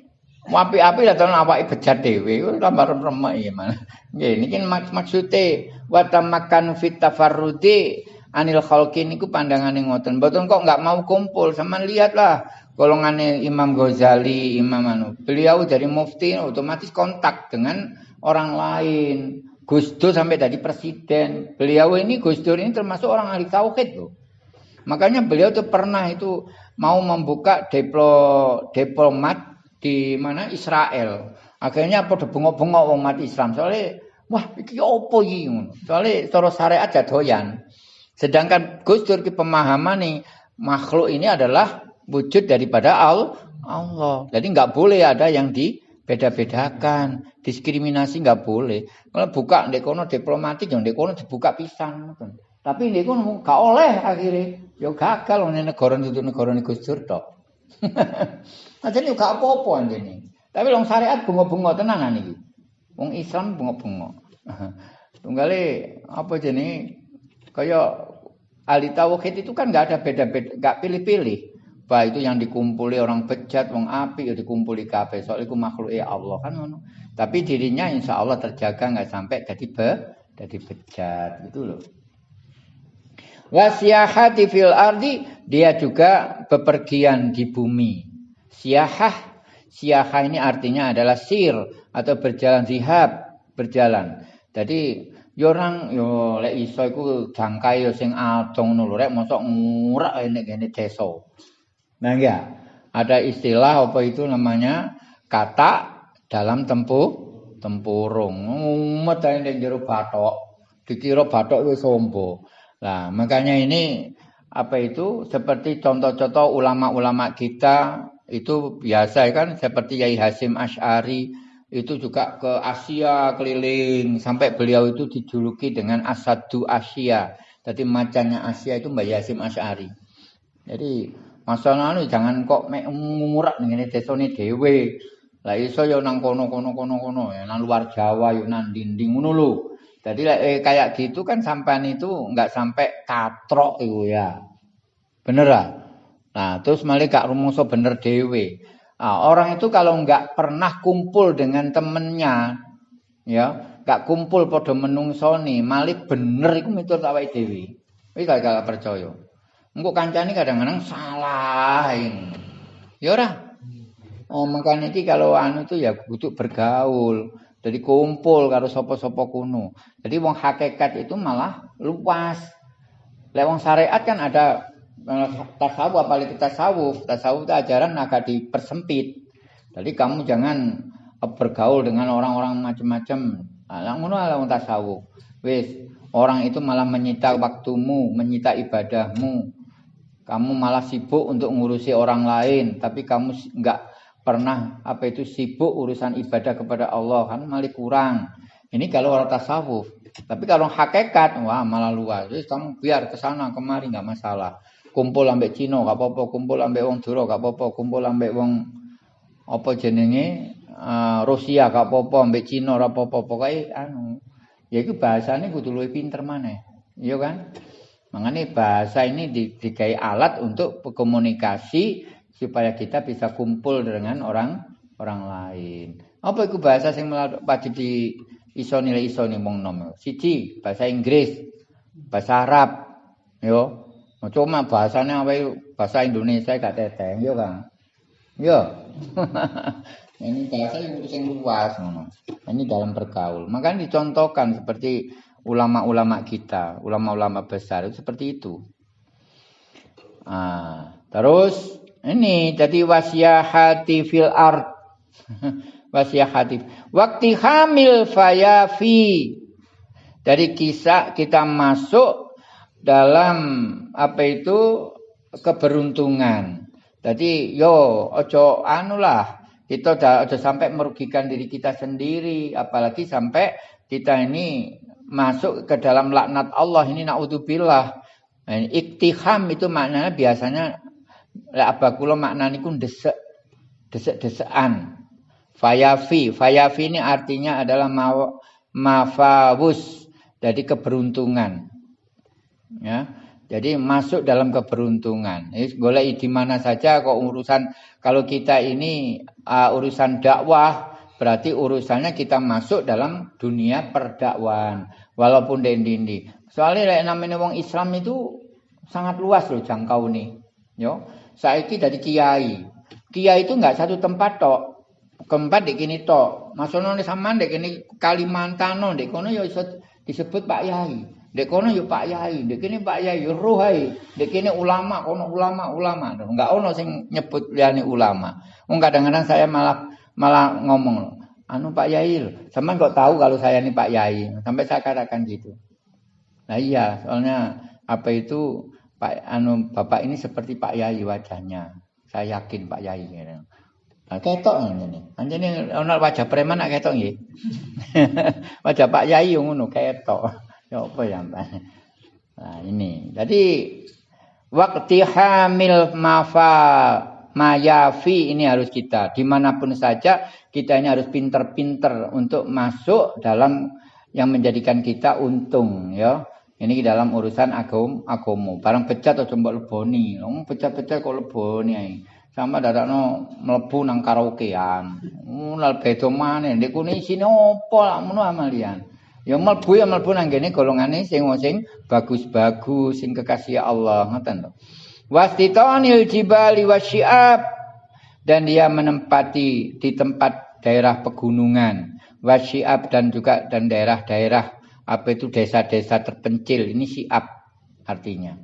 apik-apik lah tenan awake bejat dhewe, tambah remek ya mana. Nggih, niki maksude wa tamakkan fit tafarrudi anil khalqi niku pandangane ngoten. Mboten kok enggak mau kumpul, sama lihatlah golongane Imam Ghazali, Imam anu. Beliau dari mufti otomatis kontak dengan orang lain. Gus Dur sampai jadi presiden. Beliau ini Gus Dur ini termasuk orang ahli tauhid loh. Makanya beliau tuh pernah itu mau membuka diplo, diplomat di mana Israel. Akhirnya apa bengok-bengok wong umat Islam. Soalnya wah iki opo iki Soalnya cara syariat jadoyan. Sedangkan Gus Dur pemahaman nih makhluk ini adalah wujud daripada Allah. Jadi nggak boleh ada yang di beda-bedakan, diskriminasi nggak boleh. Kalau buka ndek kono diplomatik yang ndek kono dibuka pisan Tapi ndek kono gak oleh akhirnya. Ya gagal wong negara itu negara Gus Dur tok. Ajane gak apa-apa anjene. Tapi wong syariat bunga-bunga tenanan iki. Wong Islam bunga-bunga. Tunggale apa jenenge kaya ahli tauhid itu kan nggak ada beda-beda, nggak pilih-pilih. Bah itu yang dikumpuli orang bejat, wong api, ya dikumpuli kafe. Soal itu makhluk ya Allah kan. Tapi dirinya insya Allah terjaga nggak sampai jadi be, jadi bejat gitu loh. Wasiyahati fil ardi dia juga bepergian di bumi. Siahah, siahah ini artinya adalah sir atau berjalan zihab, berjalan. Jadi yo orang yo lek iso iku jangkai yo sing adong ngono lho rek mosok ngurak nek kene desa. Nah enggak, ada istilah apa itu namanya kata dalam tempuh tempurung. Ae ning jero bathok. Dikira bathok wis sombo. Nah, makanya ini apa itu seperti contoh-contoh ulama-ulama kita itu biasa kan seperti Yai Hasim Ash'ari itu juga ke Asia keliling sampai beliau itu dijuluki dengan Asadu Asia. Jadi macannya Asia itu Mbak Yasim Ash'ari. Jadi Masalah anu jangan kok mek ngurak ngene desane dhewe. Lah iso ya nang kono-kono kono-kono ya nang luar Jawa ya nang dinding ngono lho. Jadi eh, kayak gitu kan sampean itu enggak sampai katrok itu ya. Bener lah. Nah, terus malah gak rumongso bener dhewe. Nah, orang itu kalau enggak pernah kumpul dengan temennya, ya, enggak kumpul pada menungsoni, malik bener iku miturut awake dhewe. Wis gak percaya. Engko kancane kadang-kadang salah ini. Ya ora. Oh, makanya iki kalau anu itu ya butuh bergaul. Jadi kumpul karo sapa-sapa kuno. Jadi wong hakikat itu malah luas. Lek wong syariat kan ada tasawuf apalagi tasawuf. Tasawuf itu ajaran agak dipersempit. Jadi kamu jangan bergaul dengan orang-orang macam-macam. Nah, ngono tasawuf. Wis, orang itu malah menyita waktumu, menyita ibadahmu, kamu malah sibuk untuk ngurusi orang lain, tapi kamu nggak pernah apa itu sibuk urusan ibadah kepada Allah kan malah kurang. Ini kalau orang tasawuf. Tapi kalau hakikat, wah malah luas. Jadi kamu biar ke sana kemari nggak masalah. Kumpul ambek Cina gak apa-apa, kumpul ambek wong Dura gak apa-apa, kumpul ambek wong apa jenenge uh, Rusia gak apa-apa, ambek Cina ora apa-apa. Pokoke anu ya itu bahasane kudu luwih pinter maneh. Iya kan? Mengenai bahasa ini dikai alat untuk komunikasi supaya kita bisa kumpul dengan orang orang lain. Apa itu bahasa yang wajib di iso nilai iso nih mong nom. Siji bahasa Inggris, bahasa Arab, yo. Cuma bahasanya apa bahasa Indonesia gak teteh, yo kan. Yo. ini bahasa yang yang luas, ini dalam bergaul. Makanya dicontohkan seperti ulama-ulama kita, ulama-ulama besar itu seperti itu. Nah, terus ini jadi hati fil art. hati. Waktu hamil fayafi. Dari kisah kita masuk dalam apa itu keberuntungan. Jadi yo ojo anulah kita udah, sampai merugikan diri kita sendiri, apalagi sampai kita ini masuk ke dalam laknat Allah ini naudzubillah. Nah, iktiham itu maknanya biasanya lek abakula maknanya ku desek desek-desekan. Fayafi, fayafi ini artinya adalah mafawus, jadi keberuntungan. Ya, jadi masuk dalam keberuntungan. Ini boleh di mana saja kok urusan kalau kita ini uh, urusan dakwah berarti urusannya kita masuk dalam dunia perdakwaan walaupun dendindi. Soalnya namanya wong Islam itu sangat luas loh jangkau nih. Yo, saya dari kiai. Kiai itu nggak satu tempat tok keempat di kini to masono sama dek kini Kalimantan dek kono yo disebut Pak Yai dek kono yo Pak Yai dek kini Pak Yai yo Ruhai dek kini ulama kono ulama ulama enggak ono sing nyebut liane ulama Wong kadang-kadang saya malah malah ngomong anu Pak Yai sama kok tahu kalau saya ini Pak Yai sampai saya katakan gitu nah iya soalnya apa itu Pak anu Bapak ini seperti Pak Yai wajahnya saya yakin Pak Yai gitu. Nah, ketok ngene. Anjene wajah preman nak ketok nggih. wajah Pak Yai ngono ketok. Ya apa ya? Nah, ini. Jadi waktu hamil mafa mayafi ini harus kita di mana pun saja kita ini harus pinter-pinter untuk masuk dalam yang menjadikan kita untung ya ini dalam urusan agam agomo barang pecat atau coba leboni ngomong pecat-pecat kok leboni sama no mlebu nang karaokean. Mulal beda maneh ndek kene isine opo ngono amalian. Ya mlebu ya mlebu nang kene golongane sing sing bagus-bagus sing kekasih Allah ngoten to. Wastitanil jibali wasyiab dan dia menempati di tempat daerah pegunungan wasyiab dan juga dan daerah-daerah apa itu desa-desa terpencil ini siap artinya.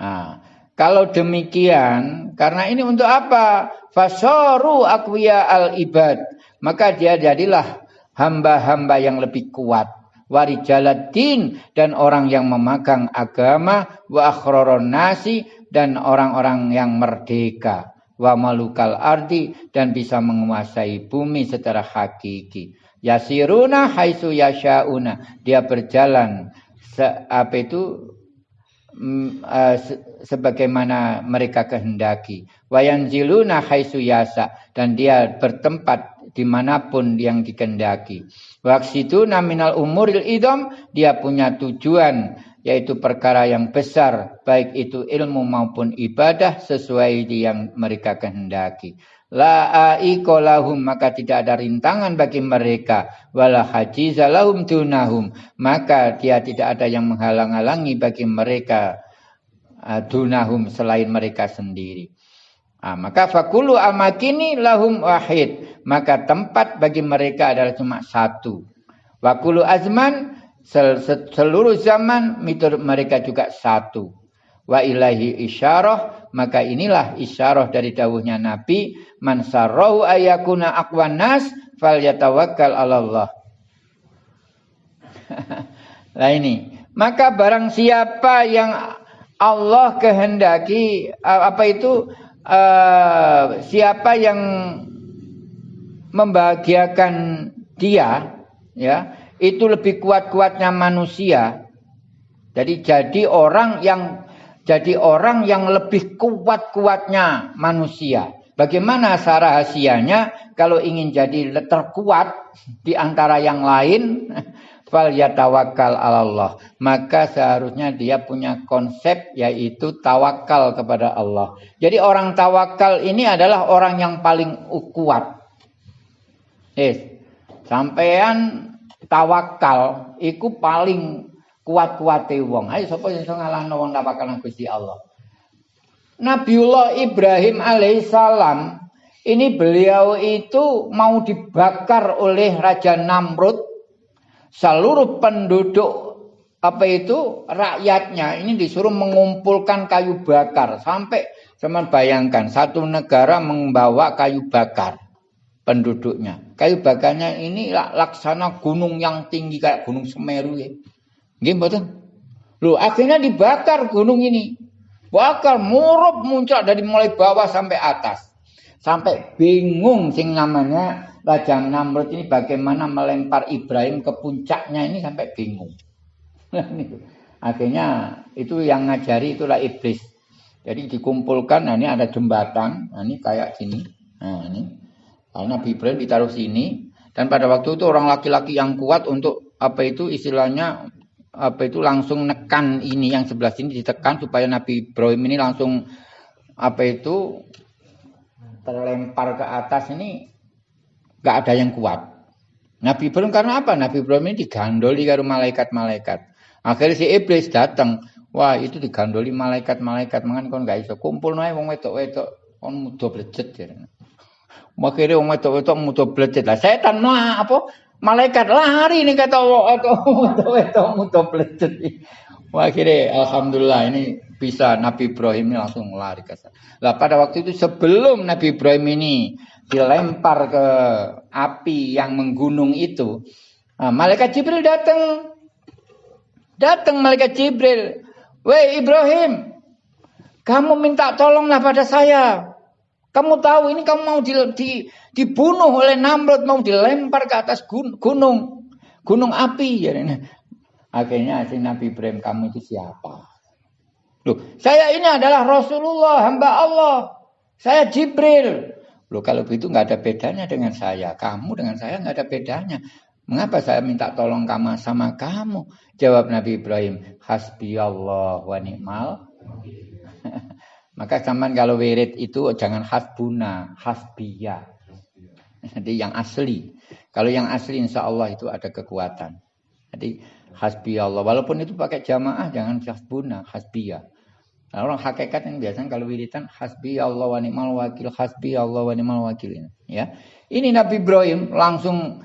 Nah, kalau demikian, karena ini untuk apa? Fasoru akwiya al ibad. Maka dia jadilah hamba-hamba yang lebih kuat. Warijaladdin dan orang yang memegang agama. Wa nasi dan orang-orang yang merdeka. Wa malukal ardi dan bisa menguasai bumi secara hakiki. Yasiruna haisu yasyauna. Dia berjalan apa itu Mm, uh, sebagaimana mereka kehendaki. Wayanziluna haitsu yasa dan dia bertempat di mana pun yang dikehendaki. Waksituna minal umuril idom dia punya tujuan yaitu perkara yang besar baik itu ilmu maupun ibadah sesuai yang mereka kehendaki. La lahum maka tidak ada rintangan bagi mereka wala hajiza lahum dunahum maka dia tidak ada yang menghalang-halangi bagi mereka uh, dunahum selain mereka sendiri. Ah, maka fakulu amakini lahum wahid maka tempat bagi mereka adalah cuma satu. Wakulu azman sel seluruh zaman mitur mereka juga satu. Wa ilahi isyarah maka inilah isyarah dari dawuhnya Nabi man ayakuna aqwan nas falyatawakkal Allah. Nah ini, maka barang siapa yang Allah kehendaki apa itu uh, siapa yang membahagiakan dia ya itu lebih kuat-kuatnya manusia. Jadi jadi orang yang jadi orang yang lebih kuat-kuatnya manusia. Bagaimana rahasianya kalau ingin jadi terkuat di antara yang lain? Fal yatawakkal Allah. Maka seharusnya dia punya konsep yaitu tawakal kepada Allah. Jadi orang tawakal ini adalah orang yang paling kuat. Yes. Sampean tawakal iku paling kuat-kuate wong. Ayo sapa sing iso ngalahno wong tawakal nang Gusti Allah. Nabiullah Ibrahim alaihissalam ini beliau itu mau dibakar oleh Raja Namrud seluruh penduduk apa itu rakyatnya ini disuruh mengumpulkan kayu bakar sampai teman bayangkan satu negara membawa kayu bakar penduduknya kayu bakarnya ini laksana gunung yang tinggi kayak gunung Semeru ya gimana Loh akhirnya dibakar gunung ini bakal murup muncul dari mulai bawah sampai atas. Sampai bingung sing namanya Raja Namrud ini bagaimana melempar Ibrahim ke puncaknya ini sampai bingung. Akhirnya itu yang ngajari itulah iblis. Jadi dikumpulkan, nah ini ada jembatan, nah ini kayak gini. Nah ini. Nabi Ibrahim ditaruh sini dan pada waktu itu orang laki-laki yang kuat untuk apa itu istilahnya apa itu langsung nekan ini yang sebelah sini ditekan supaya Nabi Ibrahim ini langsung apa itu terlempar ke atas ini gak ada yang kuat. Nabi Ibrahim karena apa? Nabi Ibrahim ini digandoli karo malaikat-malaikat. Akhirnya si iblis datang. Wah, itu digandoli malaikat-malaikat. Mangan kon gak iso kumpul nae wong wedok-wedok kon mudo blejet ya. Akhirnya wong wedok-wedok mudo blejet. Lah setan mah apa? Malaikat lari nih kata atau wedok-wedok mudo blejet. Wah, akhirnya alhamdulillah ini bisa Nabi Ibrahim ini langsung lari ke sana. Lah pada waktu itu sebelum Nabi Ibrahim ini dilempar ke api yang menggunung itu, nah, malaikat Jibril datang. Datang malaikat Jibril. Weh Ibrahim, kamu minta tolonglah pada saya. Kamu tahu ini kamu mau di, di, dibunuh oleh Namrud, mau dilempar ke atas gunung. Gunung api. Ya. Akhirnya si Nabi Ibrahim, kamu itu siapa? Loh, saya ini adalah Rasulullah, hamba Allah. Saya Jibril. Loh kalau begitu nggak ada bedanya dengan saya. Kamu dengan saya nggak ada bedanya. Mengapa saya minta tolong kamu sama kamu? Jawab Nabi Ibrahim, Hasbi Allah wa ni'mal. Maka zaman kalau wirid itu jangan hasbuna, hasbiya. Jadi yang asli. Kalau yang asli insya Allah itu ada kekuatan. Jadi hasbi Allah. Walaupun itu pakai jamaah jangan hasbuna, hasbiya. Nah, orang hakikat yang biasanya kalau wiritan hasbi Allah wa ni'mal wakil, hasbi Allah wa ni'mal wakil. Ya. Ini Nabi Ibrahim langsung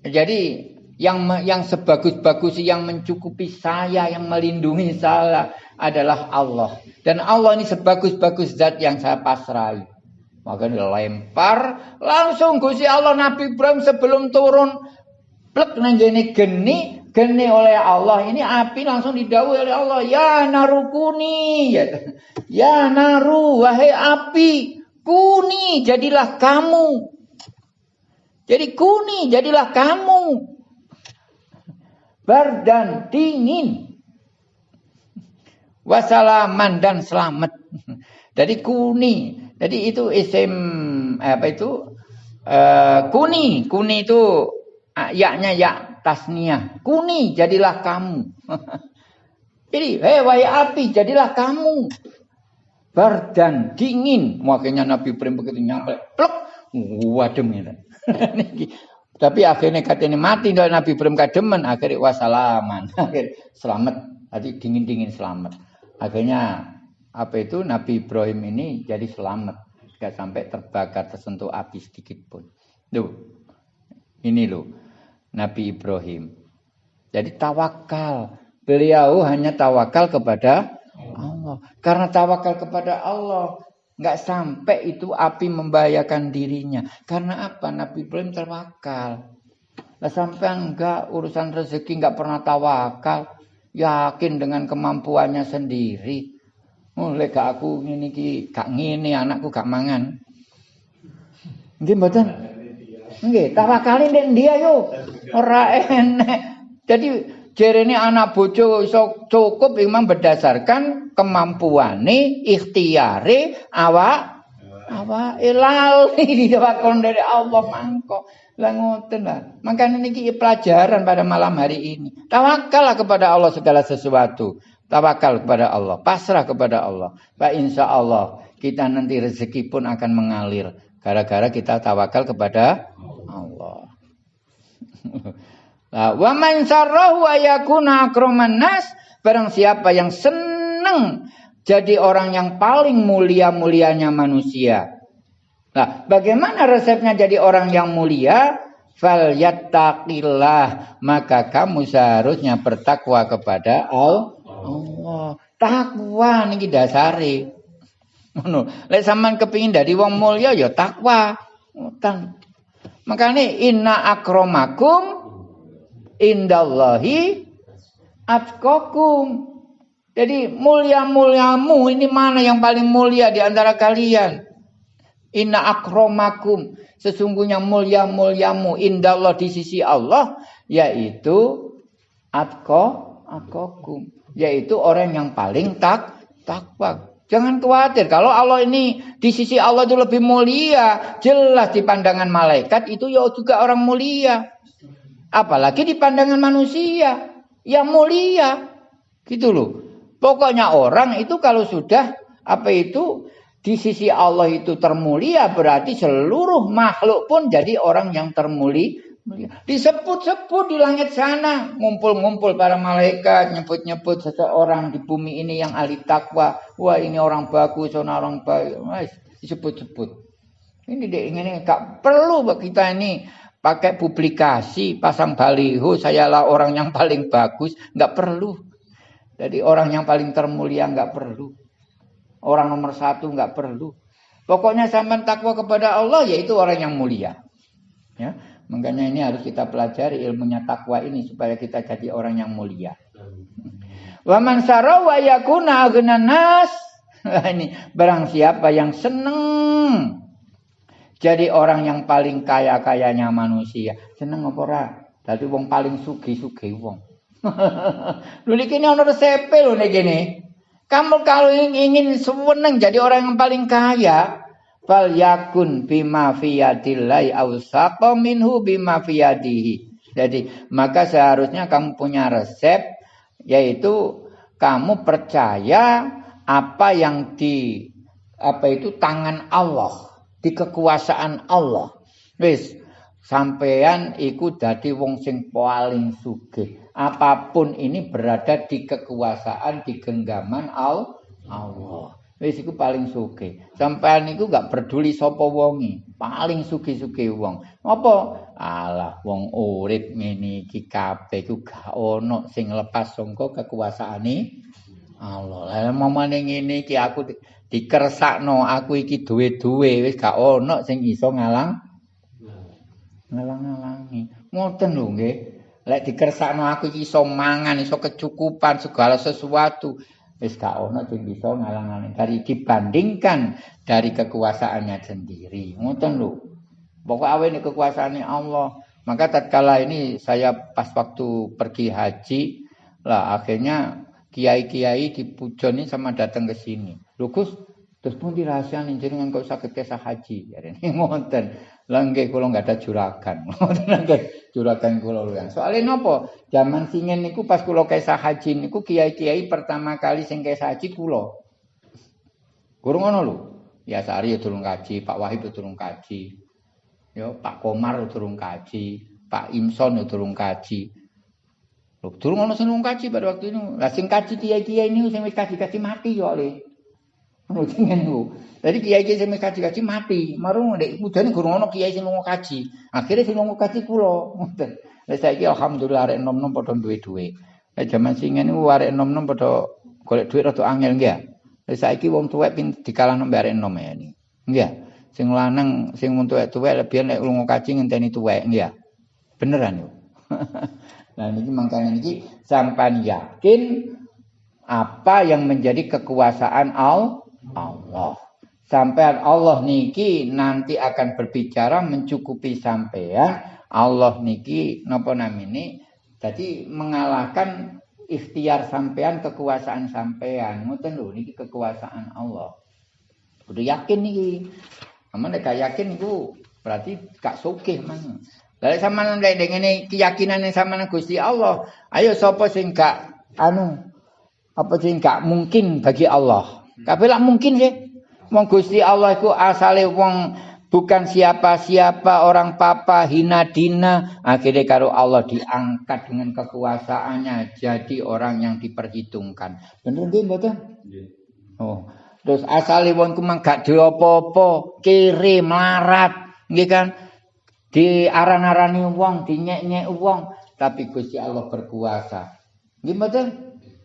jadi yang yang sebagus-bagus yang mencukupi saya, yang melindungi saya adalah Allah. Dan Allah ini sebagus-bagus zat yang saya pasrai. Maka dilempar langsung Gusti Allah Nabi Ibrahim sebelum turun. Plek nang geni geni oleh Allah. Ini api langsung didawai oleh Allah. Ya narukuni. Ya, ya naru wahai api. Kuni jadilah kamu. Jadi kuni jadilah kamu. Berdan dingin wasalaman dan selamat jadi kuni jadi itu isim apa itu uh, kuni kuni itu uh, yaknya ya tasniah. Kuni jadilah kamu. Jadi, hei wahai api jadilah kamu. Bardan dingin. Makanya Nabi Ibrahim begitu nyampe. Plek. Wadem gitu. Tapi akhirnya katanya mati Nabi Ibrahim kademen. Akhirnya wasalaman. Akhirnya selamat. Tadi dingin-dingin selamat. Akhirnya apa itu Nabi Ibrahim ini jadi selamat. Gak sampai terbakar tersentuh api sedikit pun. Tuh. Ini loh. Nabi Ibrahim. Jadi tawakal. Beliau hanya tawakal kepada Allah. Karena tawakal kepada Allah, nggak sampai itu api membahayakan dirinya. Karena apa? Nabi Ibrahim tawakal. Lah sampai enggak urusan rezeki nggak pernah tawakal, yakin dengan kemampuannya sendiri. Mulai gak aku ini ki, gak ngini anakku gak mangan. Nggih mboten? Nggih, tawakalin den dia yo. Ora enek. Jadi jerene anak bojo iso cukup memang berdasarkan kemampuane, ikhtiare awak awak ilal diwakon dari Allah mangko. Lah ngoten lah. Makanya niki pelajaran pada malam hari ini. Tawakallah kepada Allah segala sesuatu. Tawakal kepada Allah, pasrah kepada Allah. Pak insya Allah kita nanti rezeki pun akan mengalir. Gara-gara kita tawakal kepada Allah. Wa man sarrahu ayakuna akraman nas, barang siapa yang senang jadi orang yang paling mulia-mulianya manusia. Nah, bagaimana resepnya jadi orang yang mulia? Fal yattaqillah, maka kamu seharusnya bertakwa kepada Allah. Takwa niki dasare. Ngono. Lek sampean kepingin dari wong mulia ya takwa. Ngoten. Makanya inna akromakum indallahi atkokum. Jadi mulia-muliamu ini mana yang paling mulia di antara kalian? Inna akromakum. Sesungguhnya mulia-muliamu indallah di sisi Allah. Yaitu atko, atkokum. Yaitu orang yang paling tak takwa. Jangan khawatir kalau Allah ini di sisi Allah itu lebih mulia, jelas di pandangan malaikat itu ya juga orang mulia. Apalagi di pandangan manusia yang mulia. Gitu loh. Pokoknya orang itu kalau sudah apa itu di sisi Allah itu termulia berarti seluruh makhluk pun jadi orang yang termulia Disebut-sebut di langit sana, ngumpul-ngumpul para malaikat, nyebut-nyebut seseorang di bumi ini yang ahli takwa. Wah ini orang bagus, orang baik. Disebut-sebut. Ini deh, ini gak perlu kita ini pakai publikasi, pasang baliho, sayalah orang yang paling bagus, nggak perlu. Jadi orang yang paling termulia nggak perlu. Orang nomor satu nggak perlu. Pokoknya sampai takwa kepada Allah yaitu orang yang mulia. Ya. Makanya ini harus kita pelajari ilmunya takwa ini supaya kita jadi orang yang mulia. Wa man sarawa yakuna nas. ini barang siapa yang seneng jadi orang yang paling kaya-kayanya manusia. Seneng apa ora? Dadi wong paling sugih-sugih wong. Lho niki ono resepe lho niki. Kamu kalau ingin seneng jadi orang yang paling kaya, fal yakun bima fiyadillahi awsaqa minhu bima fiyadihi. Jadi maka seharusnya kamu punya resep yaitu kamu percaya apa yang di apa itu tangan Allah, di kekuasaan Allah. Wis sampean iku dadi wong sing paling sugih. Apapun ini berada di kekuasaan di genggaman Allah. Wis iku paling sugih. Sampean niku gak peduli sapa wonge, paling sugih-sugih wong. Apa? Alah wong urip ngene iki kabeh iku gak ono sing lepas saka kekuasaane Allah. Lah momane ngene iki aku dikersakno aku iki duwe-duwe wis gak ono sing iso ngalang ngalang-ngalangi. Ngoten lho nggih. Lek dikersakno aku iki iso mangan, iso kecukupan segala sesuatu. wis gak ono sing bisa ngalang-alang dari dibandingkan dari kekuasaannya sendiri. Ngoten lho. Pokok awe ini kekuasaannya Allah. Maka tatkala ini saya pas waktu pergi haji lah akhirnya kiai-kiai di Pujoni sama datang ke sini. Lho terus pun dirahasiain jenengan kok sakit kesah haji? Ya ngoten Langge kula nggak ada juragan. juragan kula luwih. Soale napa? Zaman singen niku pas kula kesah haji niku kiai-kiai pertama kali sing kesah haji. Gurung ngono lho. Ya Sari ya durung kaji, Pak Wahid ya durung kaji. Ya Pak Komar ya durung kaji, Pak Imson ya durung kaji. Lho durung ono sing kaji pada waktu itu. Lah sing kaji kiai-kiai niku sing wis kaji-kaji mati ya oleh. Ngono niku. Jadi kiai-kiai sing kaji-kaji mati. Marung nek mudane gurung ana kiai sing lunga kaji. Akhire sing lunga kaji kula. Ngoten. Lah saiki alhamdulillah arek nom-nom padha duwe dhuwit. Nek jaman singen niku arek nom-nom padha golek dhuwit rada angel nggih. Lah saiki wong tuwek pin dikalahno mbek arek nom ya ini. Nggih. Sing lanang sing wong tuwek-tuwek lebih nek lunga kaji ngenteni tuwek nggih. Beneran yo. Nah niki mangkane niki sampan yakin apa yang menjadi kekuasaan Allah. Sampai Allah niki nanti akan berbicara mencukupi sampean. Allah niki napa namine? Jadi mengalahkan ikhtiar sampean kekuasaan sampean. Ngoten lho niki kekuasaan Allah. Udah yakin niki. Amun nek yakin niku berarti gak sugih man. Lah sama nek ngene keyakinan sama Gusti Allah, ayo sapa sing gak anu apa sing gak mungkin bagi Allah. Kabeh mungkin sih. Wong Gusti Allah iku asale wong bukan siapa-siapa orang papa hina dina. Akhirnya karo Allah diangkat dengan kekuasaannya jadi orang yang diperhitungkan. Bener nggih mboten? Oh terus asale wong ku mang gak diopo-opo kiri melarat nggih kan? Diaran-arani wong dinyek-nyek wong tapi Gusti Allah berkuasa. Nggih mboten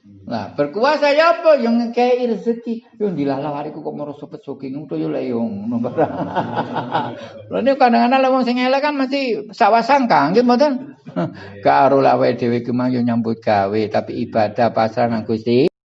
Nah, berkuasa ya apa yang ngekei rezeki. Yo dilalah hariku kok moro soking to yo le yo ngono barang. Lha nek kadang-kadang wong sing elek kan mesti sawasangka nggih mboten. Karo lawe dhewe ki mang yo nyambut gawe tapi ibadah pasrah nang Gusti